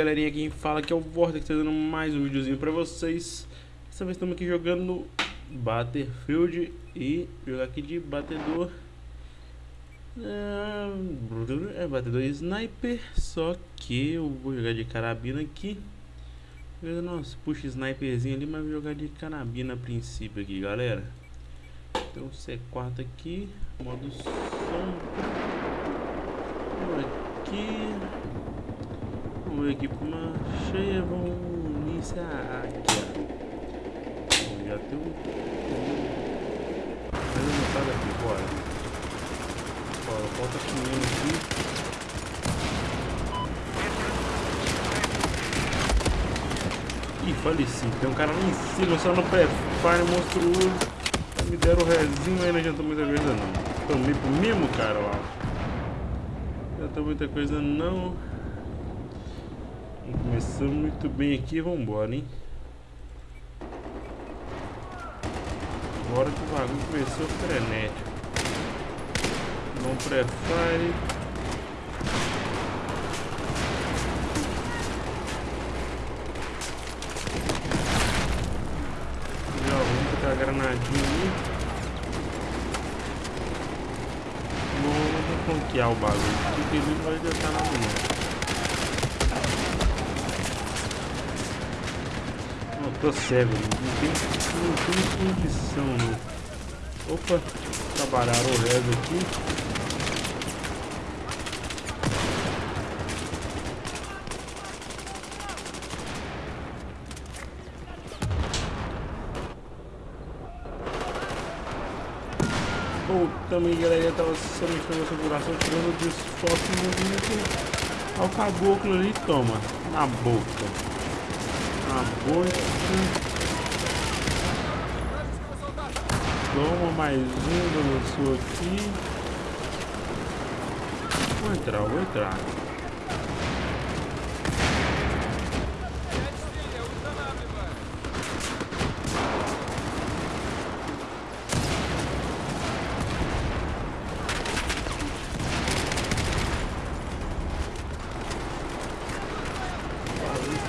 galerinha, quem fala que é o Vortex trazendo mais um videozinho pra vocês. Dessa vez estamos aqui jogando Battlefield e jogar aqui de batedor. É, é batedor sniper, só que eu vou jogar de carabina aqui. Nossa, puxa sniperzinho ali, mas vou jogar de carabina a princípio aqui, galera. Então C4 aqui, modo som. Aqui Vamos aqui para uma cheia, vamos iniciar aqui, já tem um... Mas eu não sai daqui, bora. Bora, falta 500 aqui. Ih, faleci. Tem um cara lá em cima, só no pré-fire monstruoso. Me deram o rezinho, mas não adiantou muita coisa não. Tomei pro mesmo cara lá. Não adiantou muita coisa não. Começamos muito bem aqui, vamos embora, hein? Agora que o bagulho começou frenético. Não prefere. Já vamos botar a granadinha ali. Vamos conquear o bagulho. Porque ele não vai adiantar nada não. Tô cego, não tem, não tem condição. Opa, trabalharam o resto aqui. também galera tava somente com a configuração tirando no movimento ao caboclo ali toma na boca a boca. Toma mais um do sul aqui. Vou entrar, vou entrar.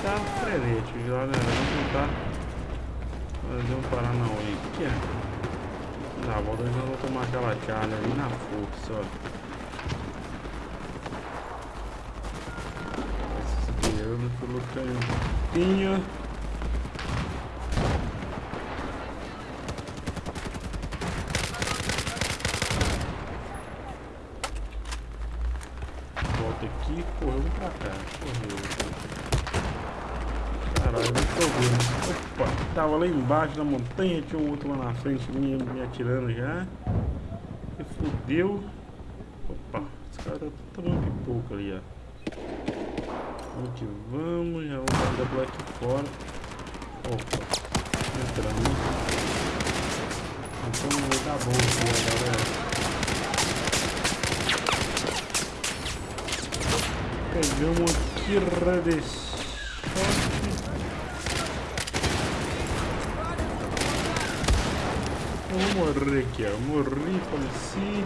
tá frenético, galera. Vamos tentar fazer um Paranauê aqui, ó. Na volta nós vamos charla ali na força, ó. Desviando pelo cantinho. Volta aqui, correu pra cá, correu. Caralho, não tô vendo. Opa, tava lá embaixo da montanha, tinha um outro lá na frente me, me atirando já. Fudeu. Opa, esse cara tá tomando pipoca ali, ó. Que vamos, já vamos dar por aqui fora. Opa, entramos. Então vai dar bom aqui, galera. Pegamos aqui, redesceu. Eu vou morrer aqui, ó. Morri, faleci.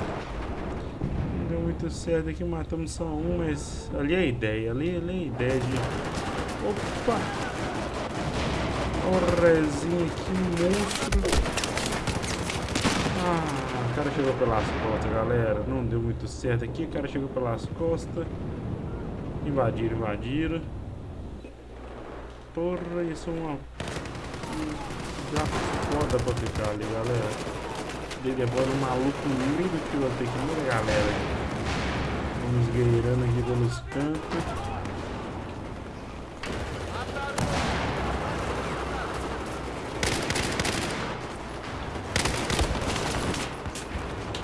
Não deu muito certo aqui, matamos só um, mas ali é a ideia, ali, ali é a ideia de... Opa! Olha o rezinho aqui, monstro. Ah, o cara chegou pelas costas, galera. Não deu muito certo aqui, o cara chegou pelas costas. Invadiram, invadiram. Porra, isso é uma já foda pra ficar ali, galera. Agora um maluco lindo que vai ter que ir, galera. Vamos guerreirando aqui pelos cantos.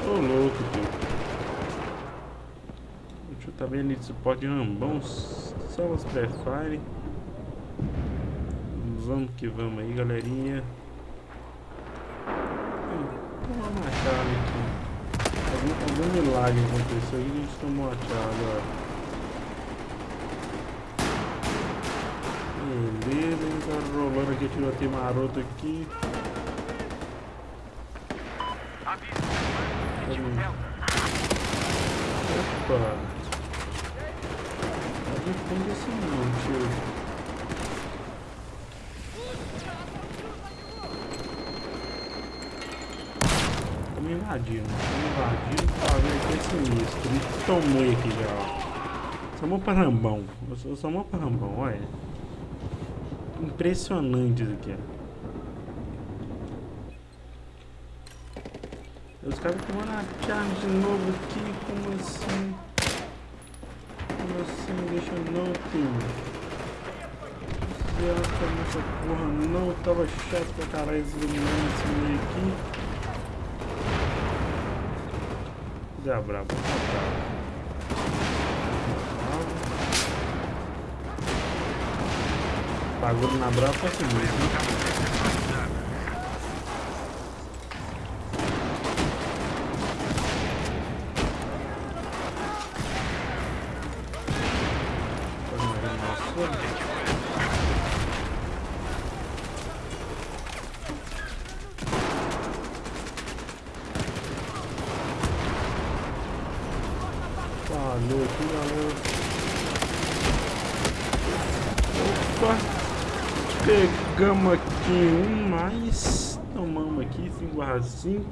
Ô louco, tio. Deixa eu vendo ali de suporte. Só os pré-fire. Vamos que vamos aí, galerinha. Vamos uma chave aqui. Algum, algum milagre aconteceu aí, a gente tomou a chave, ó. Beleza, gente tá rolando aqui, tiroteio maroto aqui. Opa! de fundo não, tio. Estamos invadindo, estamos invadindo pra ver aqui é sinistro. Tomei aqui já, ó. Somos parambão. Eu sou parambão, olha. Impressionante isso aqui, ó. Os caras tomando a charge de novo aqui, como assim? Como assim? Deixa eu não. Desgraça nessa porra não, tava chato pra caralho esse iluminando esse meio aqui. Zé brabo, Bagulho na brava foi assim mesmo. Falou aqui, galera. Opa! Pegamos aqui um mais. Tomamos aqui, 5 barra 5.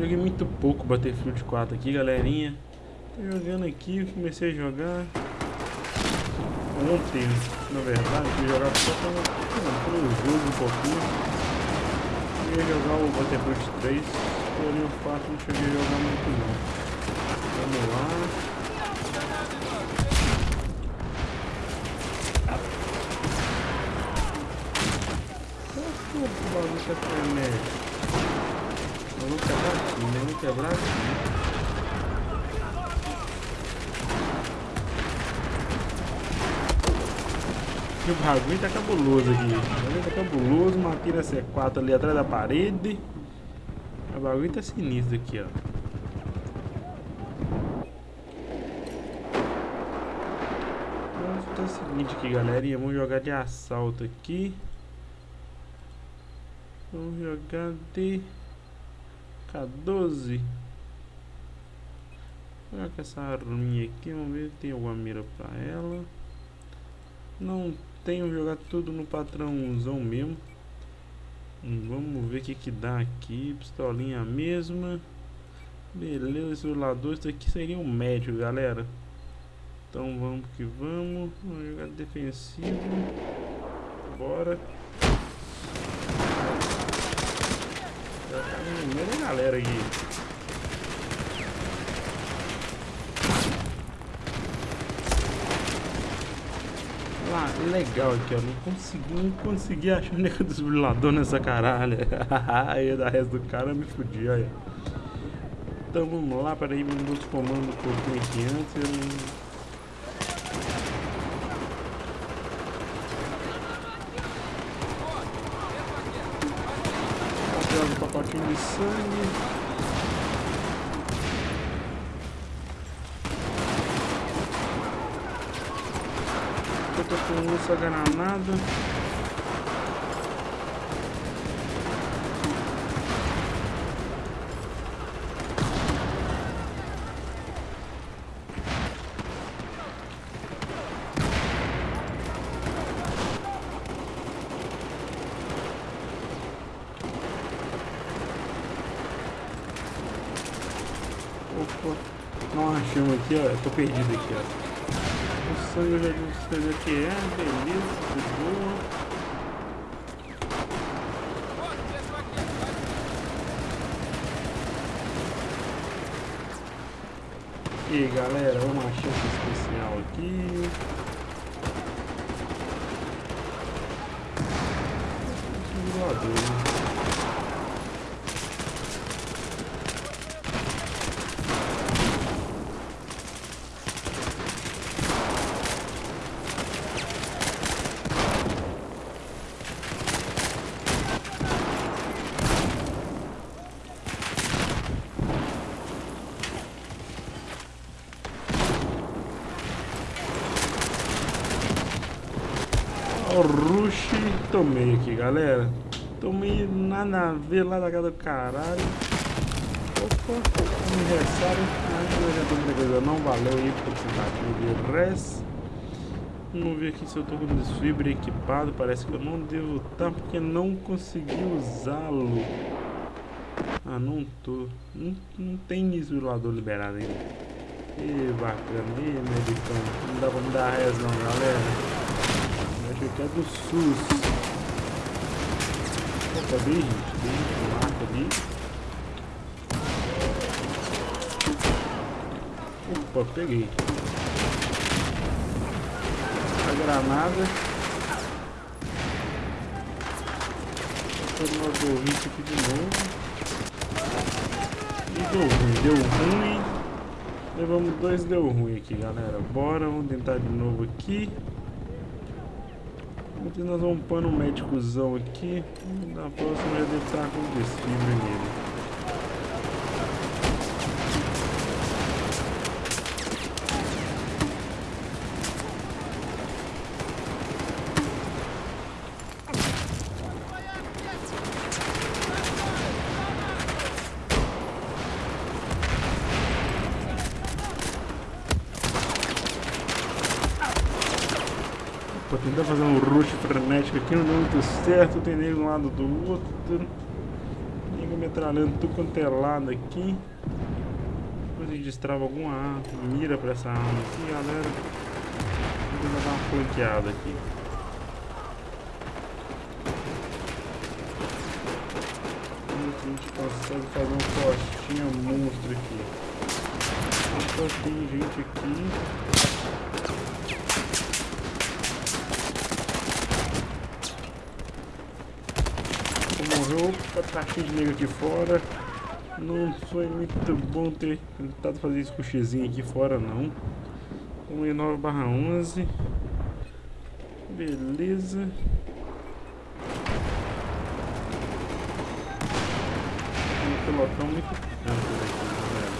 Joguei muito pouco Battlefield 4 aqui, galerinha. Tô jogando aqui, comecei a jogar ontem, na verdade, fui jogar só para o jogo um pouquinho. Eu ia jogar o Battlefield 3, porém o fato não cheguei a jogar muito não. Vamos lá. Que o bagulho que é frenético? Vamos quebrar aqui, vamos quebrar aqui. o bagulho tá cabuloso aqui. O bagulho tá cabuloso, matei na C4 ali atrás da parede. O bagulho tá sinistro aqui, ó. é o seguinte aqui, galerinha. Vamos jogar de assalto aqui. Vamos jogar de K12. Vou jogar com essa arminha aqui. Vamos ver se tem alguma mira pra ela. Não tenho jogar tudo no patrãozão mesmo. Hum, vamos ver o que que dá aqui. Pistolinha mesma. Beleza, esse rolador. Isso aqui seria um médio, galera. Então vamos que vamos. Vamos jogar defensivo. Bora. Tá da galera aqui. Ah, legal aqui, ó. Não consegui, não consegui achar o nego desbrilador nessa caralho. aí da resto do cara me fudi, aí. Então vamos lá, peraí, vamos os comandos um pouquinho aqui antes. Eu não... pouquinho de sangue. Eu tô com essa granada. Opa, não achamos aqui, ó. Eu tô perdido aqui, ó. O sangue já disse o que é, beleza, de boa. E aí, galera, uma chance especial aqui. Voador, né? Rush, tomei aqui, galera. Tomei nada a ver lá da casa do caralho. Opa, aniversário. adiantou muita coisa, não valeu aí por tentativa de res. Vamos ver aqui se eu tô com o desfibre equipado. Parece que eu não devo estar porque não consegui usá-lo. Ah, não tô. Não, não tem desfibrilador liberado ainda. E bacana. E medicão. Não dá pra me dar res não, galera. É do SUS. Opa, bem gente. Bem. Marca ali. Opa, peguei granada. Vou uma aqui de novo. E deu ruim, deu ruim. Levamos dois, deu ruim aqui, galera. Bora, vamos tentar de novo aqui. Nós vamos pôr um médicozão aqui. Na próxima já deve estar com desfibra nele. tentar fazer um rush frenético aqui, não deu muito certo, tem nego um lado do outro. Nego metralhando tudo quanto é lado aqui. Depois a gente destrava alguma mira pra essa arma aqui, galera. Vou dar uma flanqueada aqui. A gente consegue fazer um postinho monstro aqui. Só tem gente aqui. Morreu. Tá cheio de nego aqui fora. Não foi muito bom ter tentado fazer isso com o aqui fora, não. 1,9 barra 11. Beleza. Um pelotão muito amplo aqui, galera.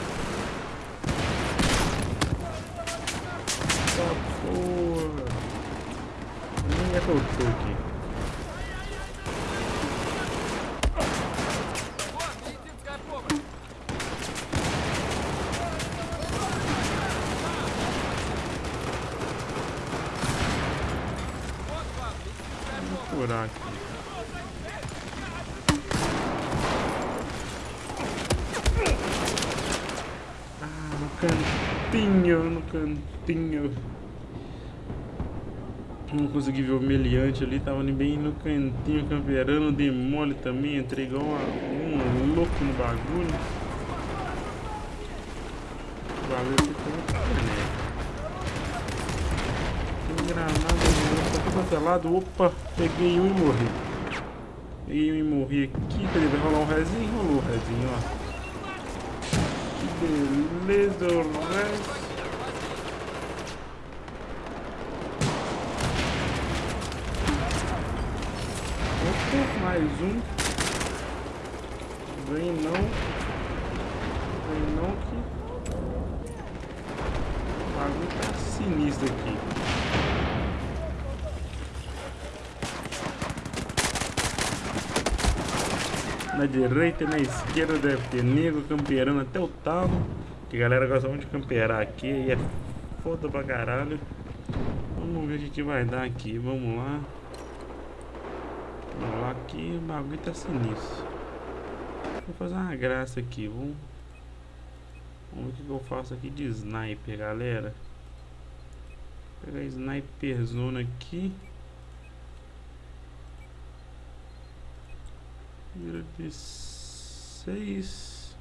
Tá porra. Nem é que eu tô aqui. procurar aqui. Ah, no cantinho, no cantinho. Não consegui ver o meliante ali, tava bem no cantinho, camperando, demole também, entrei igual um louco no bagulho. O bagulho ficou né? Tem granada quanto é lado. Opa, peguei um e morri. Peguei um e morri aqui. Peraí, vai rolar um rezinho? Rolou o rezinho, ó. Beleza, o resto. Mais um. Vem não. Vem não que... O bagulho tá sinistro aqui. Na direita e na esquerda deve ter nego camperando até o talo. Que a galera gosta muito de camperar aqui e é foda pra caralho. Vamos ver o que, que vai dar aqui. Vamos lá. Vamos lá aqui. O bagulho tá sinistro. Vou fazer uma graça aqui. Vamos, Vamos ver o que, que eu faço aqui de sniper, galera. Vou pegar sniper zona aqui. Vira de 6.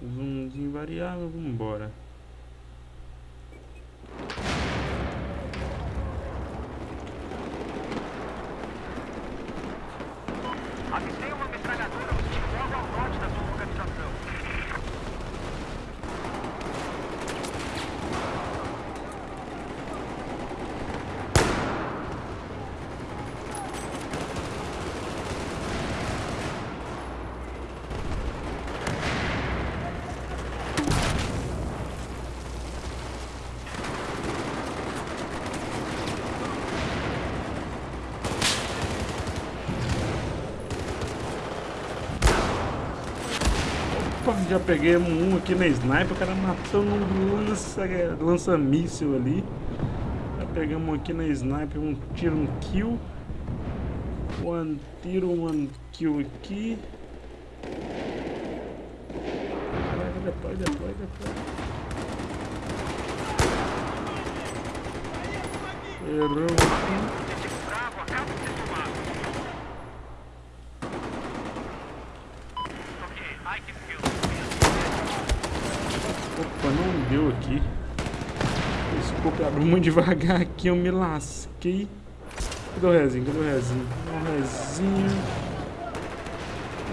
Zoomzinho variável, vambora. Avistei uma metralhadora já peguei um aqui na sniper, o cara matou um lança, lança míssil ali. Já pegamos aqui na sniper, um tiro, um kill. Um tiro, um kill aqui. Depois, depois, depois. Erramos aqui. Opa, não deu aqui. O scope abriu muito devagar aqui, eu me lasquei. Cadê o rezinho? Cadê o rezinho? Um rezinho.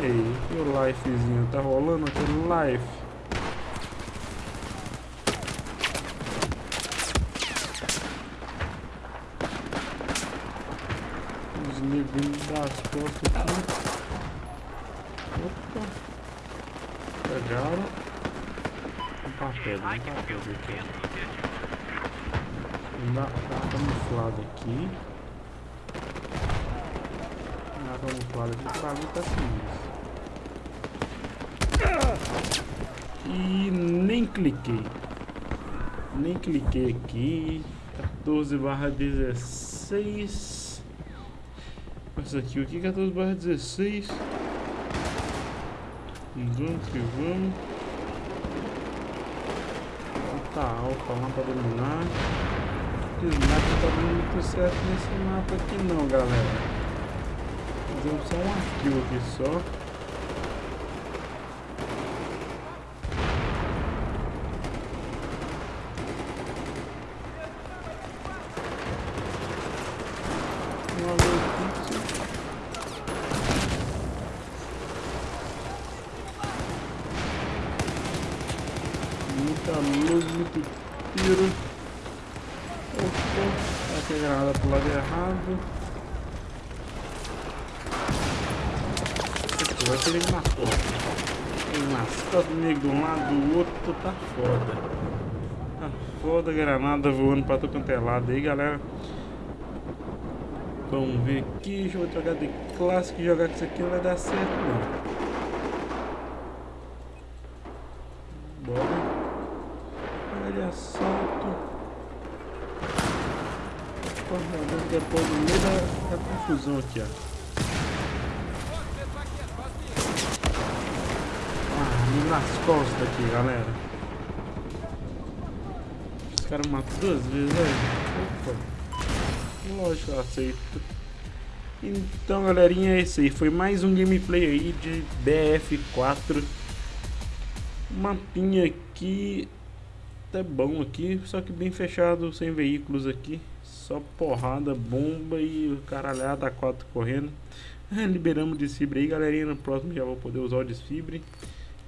Ei, e o lifezinho? Tá rolando aquele life? Os neguinhos das costas aqui. Opa. Pegaram. Um papel, um papel aqui. Dá, dá camuflado aqui. Dá camuflado aqui. O bagulho tá sinistro. E nem cliquei. Nem cliquei aqui. 14 barra 16. Essa aqui, o que 14 barra 16? Vamos que vamos. Tá alfa lá pra dominar. O sniper tá dando muito certo nesse mapa aqui não, galera. Fizemos só um kill aqui só. Muita luz, muito tiro. Opa, aqui a granada pro lado errado. Vai ter ele porta. Ele costas, nego de um lado, do outro, tá foda. Tá foda, granada voando pra todo quanto é lado aí, galera. Vamos ver aqui, deixa eu jogar de clássico, jogar com isso aqui não vai dar certo não. de assalto. Corredor depois no meio da, da confusão aqui, ó. Ah, nas costas aqui, galera. Os caras matam duas vezes, velho. Lógico, eu aceito. Então, galerinha, é isso aí. Foi mais um gameplay aí de BF4. Mapinha aqui até bom aqui, só que bem fechado, sem veículos aqui. Só porrada, bomba e caralhada a quatro correndo. Liberamos o desfibre aí, galerinha. No próximo já vou poder usar o desfibre.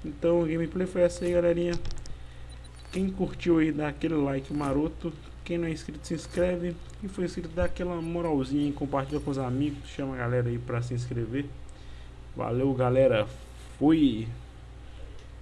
Então, a gameplay foi essa aí, galerinha. Quem curtiu aí, dá aquele like maroto. Quem não é inscrito, se inscreve. Quem foi inscrito, dá aquela moralzinha, compartilha com os amigos, chama a galera aí pra se inscrever. Valeu, galera. Fui!